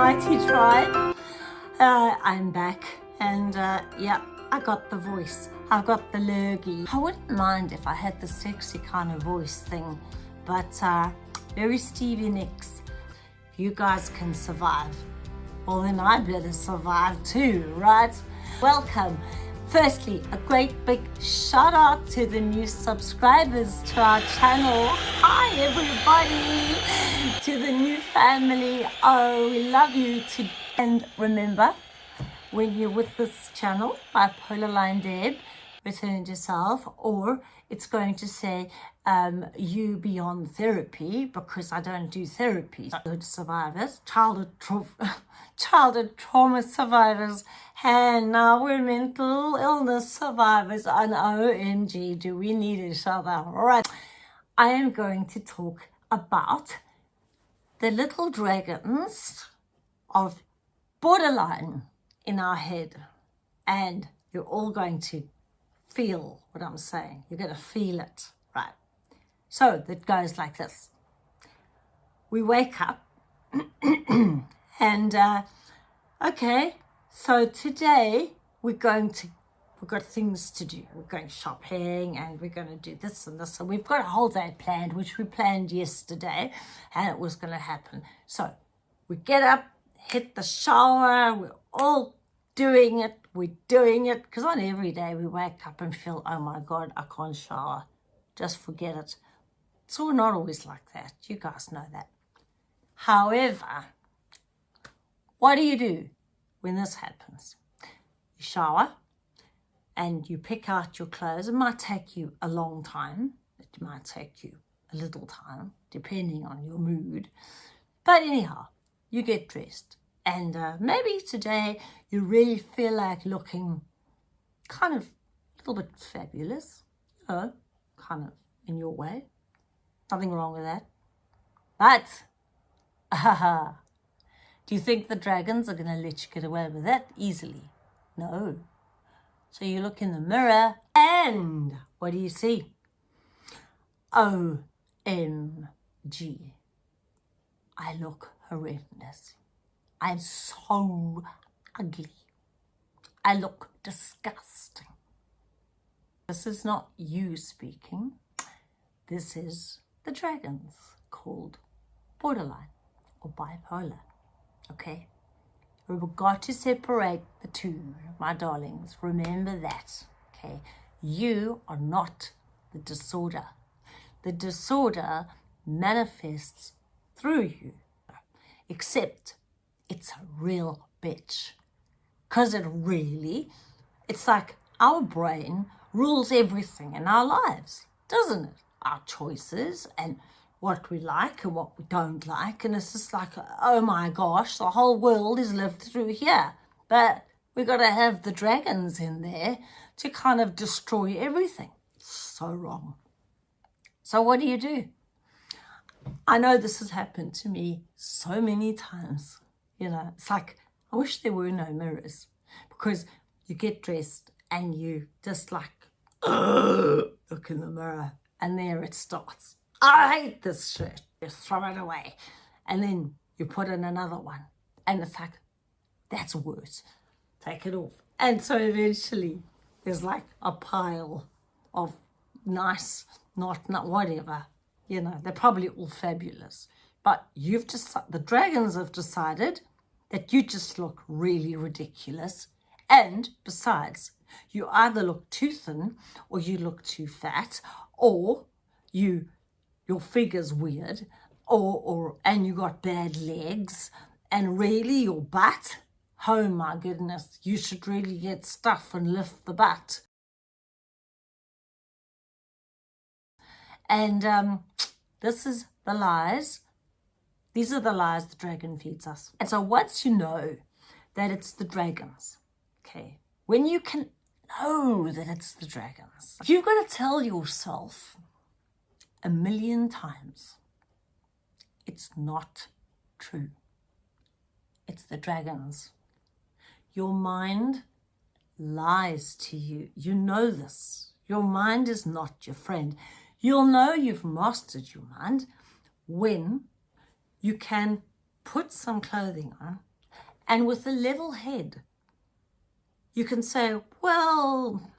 mighty tribe. Uh, I'm back and uh, yeah, I got the voice. I've got the lurgy. I wouldn't mind if I had the sexy kind of voice thing, but uh, very Stevie Nicks. You guys can survive, well then I better survive too, right? Welcome. Firstly, a great big shout out to the new subscribers to our channel. Hi everybody, to the new family. Oh, we love you to and remember, when you're with this channel, Bipolar Line Deb, return yourself, or it's going to say um, you beyond therapy because I don't do therapy. Childhood survivors, childhood, tra childhood trauma survivors, and now we're mental illness survivors. And OMG, do we need each other? All right. I am going to talk about the little dragons of borderline in our head and you're all going to feel what I'm saying. You're going to feel it, right? So it goes like this. We wake up and, uh, okay, so today we're going to, we've got things to do. We're going shopping and we're going to do this and this. And we've got a whole day planned, which we planned yesterday and it was going to happen. So we get up, hit the shower, we're all doing it, we're doing it, because on every day we wake up and feel, oh my God, I can't shower, just forget it. So we're not always like that, you guys know that. However, what do you do when this happens? You shower and you pick out your clothes. It might take you a long time. It might take you a little time, depending on your mood. But anyhow, you get dressed. And uh, maybe today you really feel like looking kind of a little bit fabulous, you know, kind of in your way. Nothing wrong with that. But, uh, do you think the dragons are going to let you get away with that easily? No. So you look in the mirror and what do you see? OMG. I look horrendous. I'm so ugly. I look disgusting. This is not you speaking. This is the dragons called borderline or bipolar. Okay? We've got to separate the two, my darlings. Remember that. Okay? You are not the disorder. The disorder manifests through you, except it's a real bitch. Because it really, it's like our brain rules everything in our lives, doesn't it? Our choices and what we like and what we don't like. And it's just like, oh my gosh, the whole world is lived through here. But we got to have the dragons in there to kind of destroy everything. So wrong. So what do you do? I know this has happened to me so many times. You know, it's like, I wish there were no mirrors because you get dressed and you just like, look in the mirror and there it starts. I hate this shirt. You throw it away. And then you put in another one. And it's like, that's worse. Take it off. And so eventually there's like a pile of nice, not, not whatever, you know, they're probably all fabulous. But you've just, the dragons have decided that you just look really ridiculous. And besides, you either look too thin or you look too fat or you your figure's weird or, or and you got bad legs and really your butt, oh my goodness, you should really get stuff and lift the butt. And um, this is the lies. These are the lies the dragon feeds us. And so once you know that it's the dragons, okay, when you can know that it's the dragons, you've got to tell yourself a million times, it's not true. It's the dragons. Your mind lies to you. You know this. Your mind is not your friend. You'll know you've mastered your mind when you can put some clothing on And with a level head, you can say, well,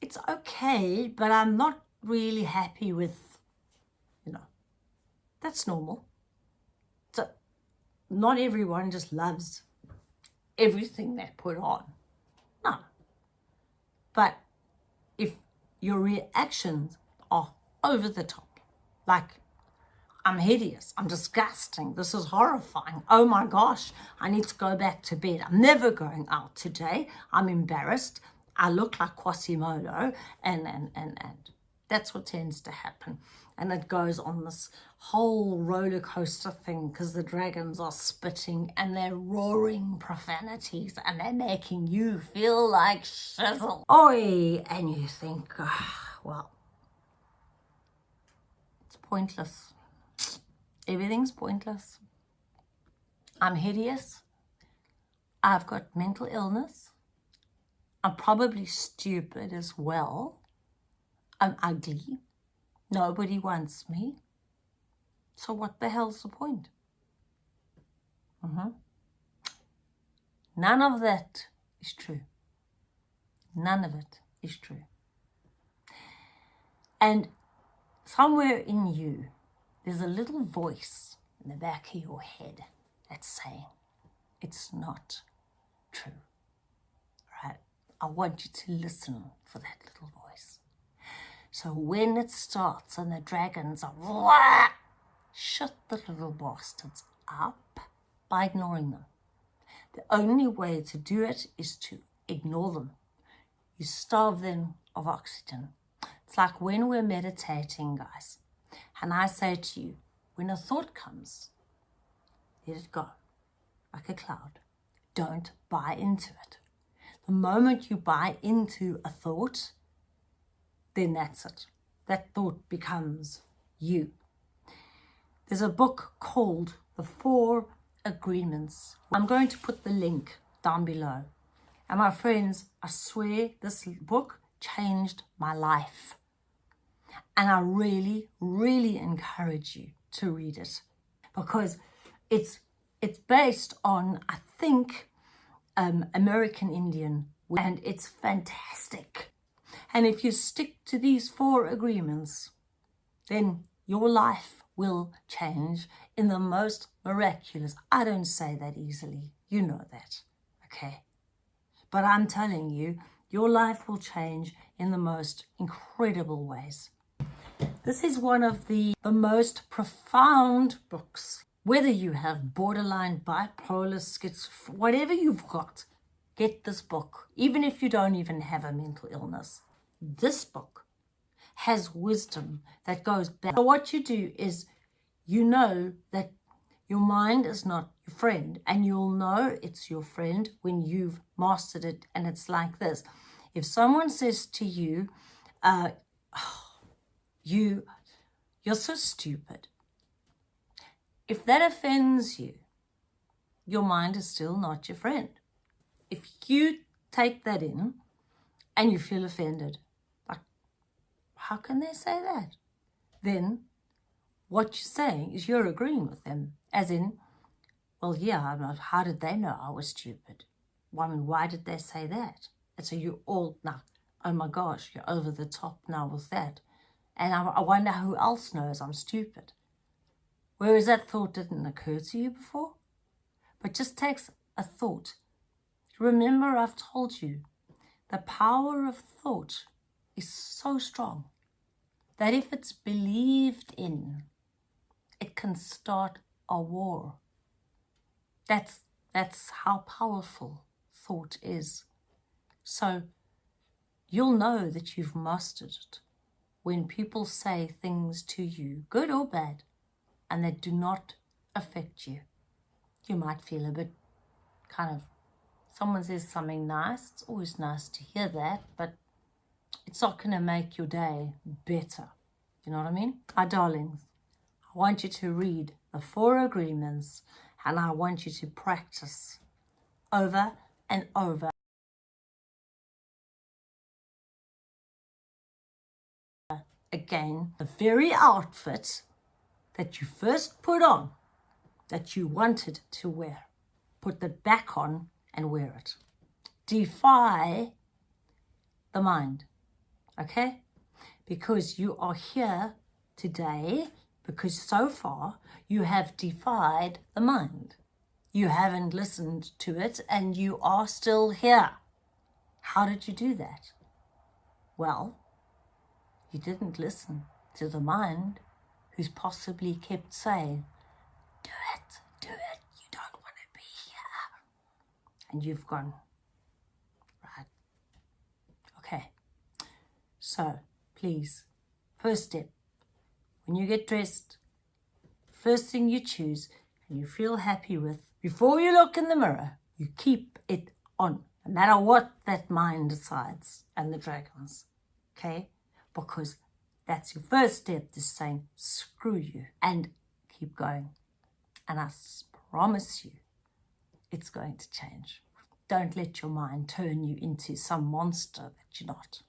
it's okay, but I'm not really happy with, you know, that's normal. So not everyone just loves everything they put on. No. But if your reactions are over the top, like I'm hideous. I'm disgusting. This is horrifying. Oh my gosh, I need to go back to bed. I'm never going out today. I'm embarrassed. I look like Quasimodo and, and, and, and that's what tends to happen. And it goes on this whole roller coaster thing because the dragons are spitting and they're roaring profanities and they're making you feel like shizzle. Oi! And you think, oh, well, it's pointless. Everything's pointless. I'm hideous. I've got mental illness. I'm probably stupid as well. I'm ugly. Nobody wants me. So what the hell's the point? Mm -hmm. None of that is true. None of it is true. And somewhere in you, there's a little voice in the back of your head that's saying, it's not true, right? I want you to listen for that little voice. So when it starts and the dragons are, Wah! shut the little bastards up by ignoring them. The only way to do it is to ignore them. You starve them of oxygen. It's like when we're meditating, guys. And I say to you, when a thought comes, let it go, like a cloud. Don't buy into it. The moment you buy into a thought, then that's it. That thought becomes you. There's a book called The Four Agreements. I'm going to put the link down below. And my friends, I swear this book changed my life. And I really, really encourage you to read it because it's it's based on, I think, um, American Indian and it's fantastic. And if you stick to these four agreements, then your life will change in the most miraculous. I don't say that easily. You know that, okay? But I'm telling you, your life will change in the most incredible ways. This is one of the, the most profound books. Whether you have borderline, bipolar, schizophrenia, whatever you've got, get this book. Even if you don't even have a mental illness. This book has wisdom that goes back. So what you do is you know that your mind is not your friend and you'll know it's your friend when you've mastered it and it's like this. If someone says to you, uh, oh, you, you're so stupid. If that offends you, your mind is still not your friend. If you take that in and you feel offended, like, how can they say that? Then what you're saying is you're agreeing with them, as in, well, yeah, not, how did they know I was stupid? I mean, why did they say that? And so you all, now, oh my gosh, you're over the top now with that. And I, I wonder who else knows I'm stupid. Whereas that thought didn't occur to you before. But just takes a thought. Remember I've told you, the power of thought is so strong that if it's believed in, it can start a war. That's, that's how powerful thought is. So you'll know that you've mastered it when people say things to you, good or bad, and they do not affect you. You might feel a bit kind of, someone says something nice, it's always nice to hear that, but it's not going to make your day better. You know what I mean? My darlings, I want you to read the four agreements and I want you to practice over and over again the very outfit that you first put on that you wanted to wear. put that back on and wear it. Defy the mind, okay? Because you are here today because so far you have defied the mind. You haven't listened to it and you are still here. How did you do that? Well, you didn't listen to the mind who's possibly kept saying, Do it, do it, you don't want to be here. And you've gone, Right. Okay. So, please, first step, when you get dressed, first thing you choose and you feel happy with, before you look in the mirror, you keep it on, no matter what that mind decides and the dragons. Okay? Because that's your first step to saying, screw you, and keep going. And I promise you, it's going to change. Don't let your mind turn you into some monster that you're not.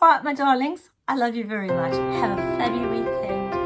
All right, my darlings, I love you very much. Have a fabulous weekend.